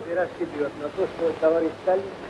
расшибет на то, что товарищ Сталин